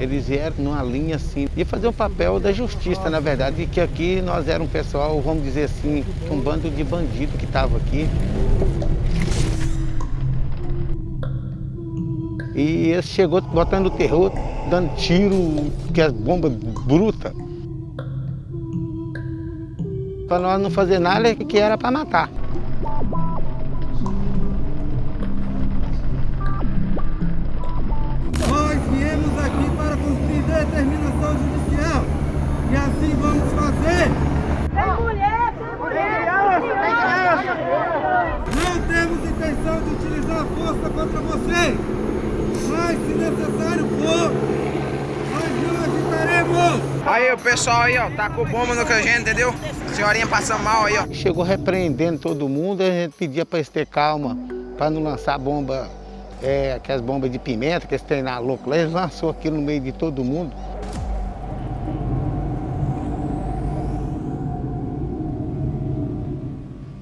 Eles vieram numa linha assim, e fazer o papel da justiça, na verdade, que aqui nós éramos um pessoal, vamos dizer assim, um bando de bandido que estava aqui. E ele chegou botando terror, dando tiro, que as bombas brutas. Para nós não fazer nada que era para matar. Pessoal aí, ó, tá com bomba no canjento, entendeu? senhorinha passando mal aí, ó. Chegou repreendendo todo mundo, a gente pedia para eles ter calma, para não lançar bomba é, aquelas bombas de pimenta, que eles têm na louco lá, eles lançou aquilo no meio de todo mundo.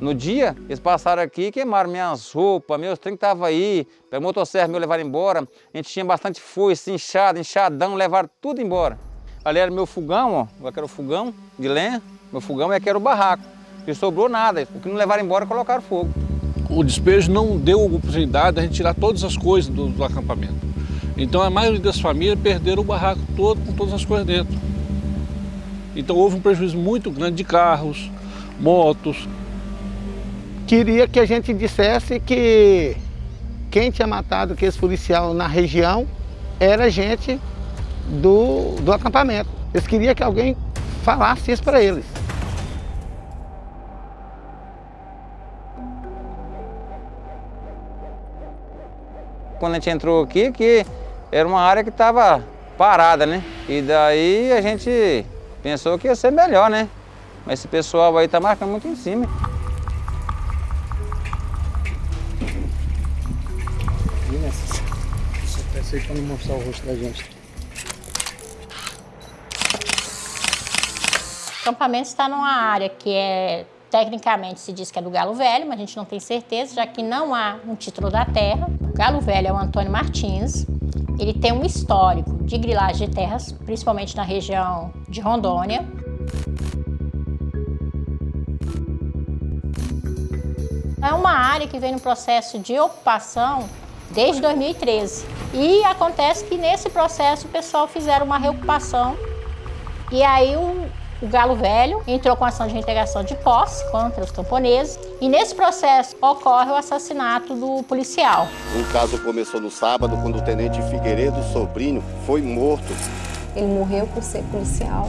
No dia, eles passaram aqui, queimaram minhas roupas, meus trem que estavam aí, pegou motosserra meu, levaram embora. A gente tinha bastante foice, inchado, inchadão, levaram tudo embora. Ali era meu fogão, ó, aqui era o fogão de lenha, meu fogão e aqui era o barraco. Não sobrou nada, o que não levaram embora colocaram fogo o despejo não deu oportunidade de a gente tirar todas as coisas do, do acampamento. Então a maioria das famílias perderam o barraco todo com todas as coisas dentro. Então houve um prejuízo muito grande de carros, motos. Queria que a gente dissesse que quem tinha matado aqueles policial na região era gente do, do acampamento. Eles queriam que alguém falasse isso para eles. quando a gente entrou aqui, que era uma área que estava parada, né? E daí a gente pensou que ia ser melhor, né? Mas esse pessoal aí tá marcando muito em cima. Só peça aí para não mostrar o rosto da gente. Acampamento está numa área que é Tecnicamente se diz que é do Galo Velho, mas a gente não tem certeza, já que não há um título da terra. O Galo Velho é o Antônio Martins. Ele tem um histórico de grilagem de terras, principalmente na região de Rondônia. É uma área que vem no processo de ocupação desde 2013. E acontece que nesse processo o pessoal fizeram uma reocupação e aí o, o Galo Velho entrou com ação de reintegração de posse contra os camponeses e nesse processo ocorre o assassinato do policial. O caso começou no sábado, quando o tenente Figueiredo, sobrinho, foi morto. Ele morreu por ser policial.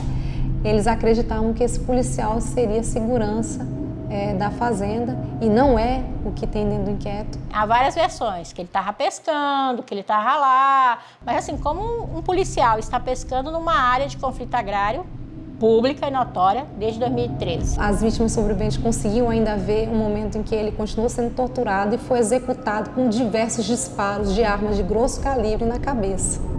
Eles acreditavam que esse policial seria segurança é, da fazenda e não é o que tem dentro do inquérito. Há várias versões, que ele estava pescando, que ele estava lá, mas assim, como um, um policial está pescando numa área de conflito agrário, pública e notória desde 2013. As vítimas sobreviventes conseguiam ainda ver o momento em que ele continuou sendo torturado e foi executado com diversos disparos de armas de grosso calibre na cabeça.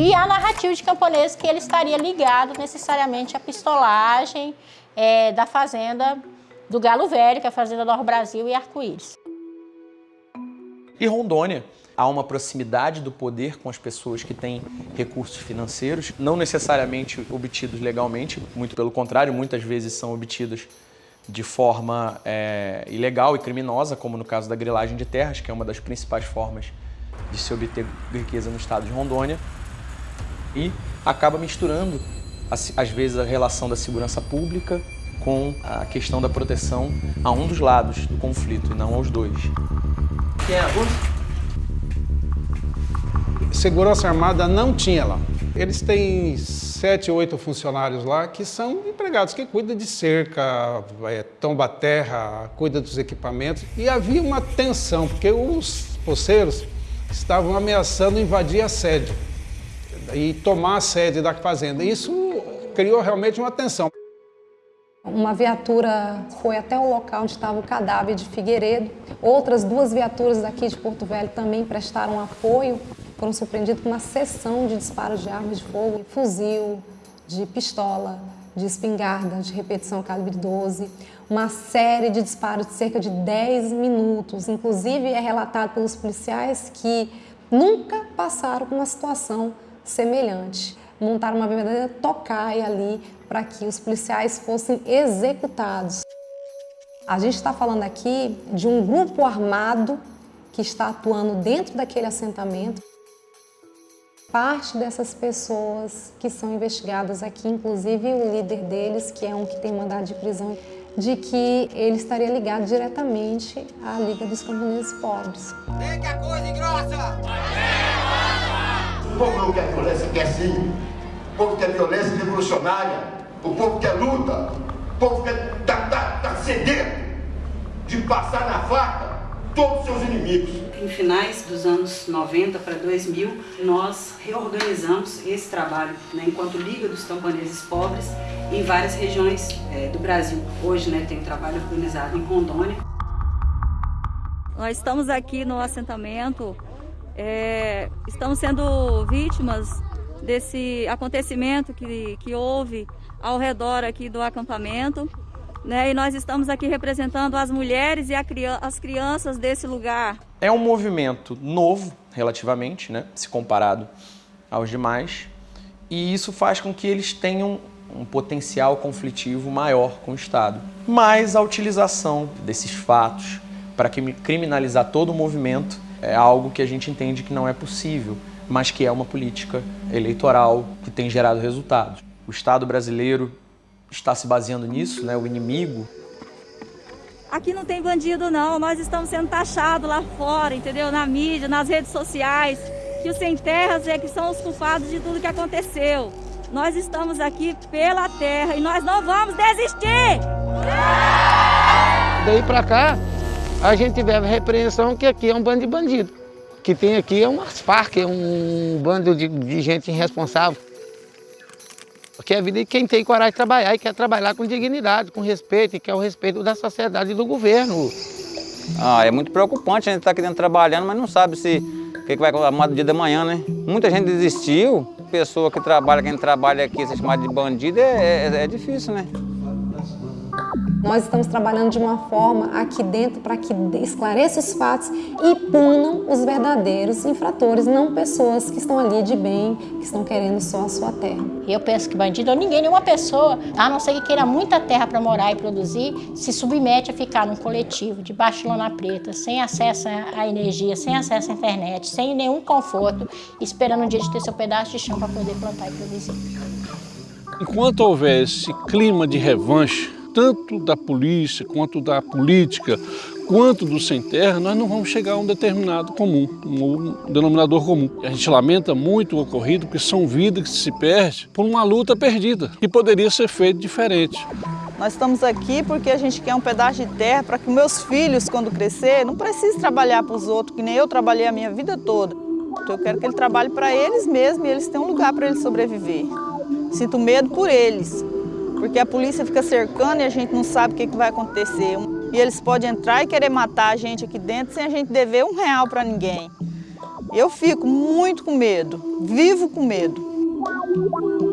E a narrativa de camponês que ele estaria ligado necessariamente à pistolagem é, da fazenda do Galo Velho, que é a fazenda do Brasil e Arco-Íris. E Rondônia, há uma proximidade do poder com as pessoas que têm recursos financeiros, não necessariamente obtidos legalmente, muito pelo contrário, muitas vezes são obtidos de forma é, ilegal e criminosa, como no caso da grilagem de terras, que é uma das principais formas de se obter riqueza no estado de Rondônia, e acaba misturando às vezes, a relação da segurança pública com a questão da proteção a um dos lados do conflito e não aos dois. Quem é a Segurança Armada não tinha lá. Eles têm sete, oito funcionários lá que são empregados, que cuidam de cerca, é, tomba terra, cuida dos equipamentos. E havia uma tensão, porque os poceiros estavam ameaçando invadir a sede e tomar a sede da fazenda. Isso criou realmente uma tensão. Uma viatura foi até o local onde estava o cadáver de Figueiredo. Outras duas viaturas daqui de Porto Velho também prestaram apoio. Foram surpreendidos com uma sessão de disparos de armas de fogo, fuzil, de pistola, de espingarda, de repetição calibre 12, uma série de disparos de cerca de 10 minutos. Inclusive, é relatado pelos policiais que nunca passaram por uma situação semelhante. Montaram uma verdadeira tocaia ali para que os policiais fossem executados. A gente está falando aqui de um grupo armado que está atuando dentro daquele assentamento. Parte dessas pessoas que são investigadas aqui, inclusive o líder deles, que é um que tem mandado de prisão, de que ele estaria ligado diretamente à Liga dos Camponeses Pobres. Vem que a coisa engrossa! O povo não quer violência, quer sim. O povo quer violência revolucionária. O povo quer luta. O povo quer tá, tá, tá sedento de passar na faca todos os seus inimigos. Em finais dos anos 90 para 2000, nós reorganizamos esse trabalho né, enquanto Liga dos Camponeses Pobres em várias regiões é, do Brasil. Hoje né, tem trabalho organizado em Rondônia. Nós estamos aqui no assentamento, é, estamos sendo vítimas desse acontecimento que, que houve ao redor aqui do acampamento. Né, e nós estamos aqui representando as mulheres e as crianças desse lugar. É um movimento novo, relativamente, né, se comparado aos demais, e isso faz com que eles tenham um potencial conflitivo maior com o Estado. Mas a utilização desses fatos para criminalizar todo o movimento é algo que a gente entende que não é possível, mas que é uma política eleitoral que tem gerado resultados. O Estado brasileiro está se baseando nisso, né? o inimigo. Aqui não tem bandido não, nós estamos sendo taxados lá fora, entendeu? Na mídia, nas redes sociais, que os sem terras é que são os culpados de tudo que aconteceu. Nós estamos aqui pela terra e nós não vamos desistir! Daí pra cá, a gente teve a repreensão que aqui é um bando de bandido. Que tem aqui é umas Farc, é um bando de, de gente irresponsável. Porque a vida de quem tem coragem de trabalhar e quer trabalhar com dignidade, com respeito, e quer o respeito da sociedade e do governo. Ah, é muito preocupante a gente estar tá aqui dentro trabalhando, mas não sabe se o que, que vai acontecer no dia da manhã, né? Muita gente desistiu, pessoa que trabalha, quem trabalha aqui, se chamar de bandido, é, é, é difícil, né? Nós estamos trabalhando de uma forma aqui dentro para que esclareça os fatos e punam os verdadeiros infratores, não pessoas que estão ali de bem, que estão querendo só a sua terra. Eu penso que bandido ou ninguém, nenhuma pessoa, a não ser que queira muita terra para morar e produzir, se submete a ficar num coletivo, debaixo de lona preta, sem acesso à energia, sem acesso à internet, sem nenhum conforto, esperando um dia de ter seu pedaço de chão para poder plantar e produzir. Enquanto houver esse clima de revanche, tanto da polícia, quanto da política, quanto do sem terra, nós não vamos chegar a um determinado comum, um denominador comum. A gente lamenta muito o ocorrido, porque são vidas que se perdem por uma luta perdida, que poderia ser feita diferente. Nós estamos aqui porque a gente quer um pedaço de terra para que meus filhos, quando crescer, não precisem trabalhar para os outros, que nem eu trabalhei a minha vida toda. Então eu quero que ele trabalhe para eles mesmos e eles tenham um lugar para eles sobreviver. Sinto medo por eles, porque a polícia fica cercando e a gente não sabe o que, vai acontecer. E eles podem entrar e querer matar a gente aqui dentro sem a gente dever um real para ninguém. Eu fico muito com medo, vivo com medo.